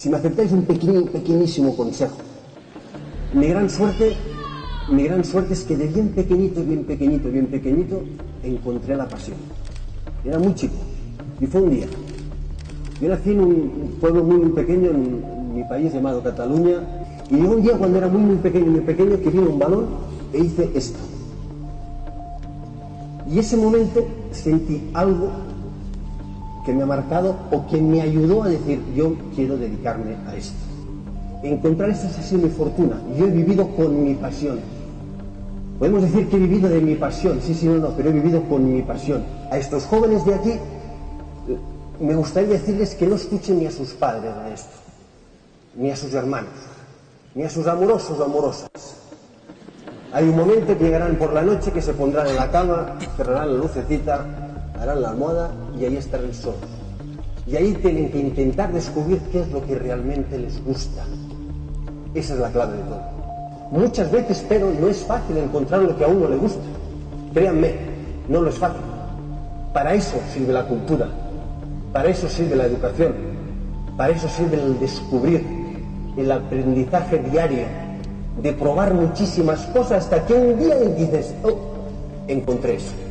Si me aceptáis un pequeño, pequeñísimo consejo, mi gran suerte, mi gran suerte es que de bien pequeñito, bien pequeñito, bien pequeñito, encontré la pasión. Era muy chico y fue un día. Yo nací en un pueblo muy, muy pequeño en mi país llamado Cataluña y llegó un día cuando era muy, muy pequeño, muy pequeño, que vino un balón e hice esto. Y ese momento sentí algo que me ha marcado o que me ayudó a decir, yo quiero dedicarme a esto. Encontrar esto ha sido mi fortuna. Yo he vivido con mi pasión. Podemos decir que he vivido de mi pasión, sí, sí, no, no, pero he vivido con mi pasión. A estos jóvenes de aquí me gustaría decirles que no escuchen ni a sus padres de esto, ni a sus hermanos, ni a sus amorosos o amorosas. Hay un momento que llegarán por la noche que se pondrán en la cama, cerrarán la lucecita, harán la almohada y ahí estarán solos. Y ahí tienen que intentar descubrir qué es lo que realmente les gusta. Esa es la clave de todo. Muchas veces, pero no es fácil encontrar lo que a uno le gusta. Créanme, no lo es fácil. Para eso sirve la cultura, para eso sirve la educación, para eso sirve el descubrir, el aprendizaje diario, de probar muchísimas cosas hasta que un día dices, oh, encontré eso.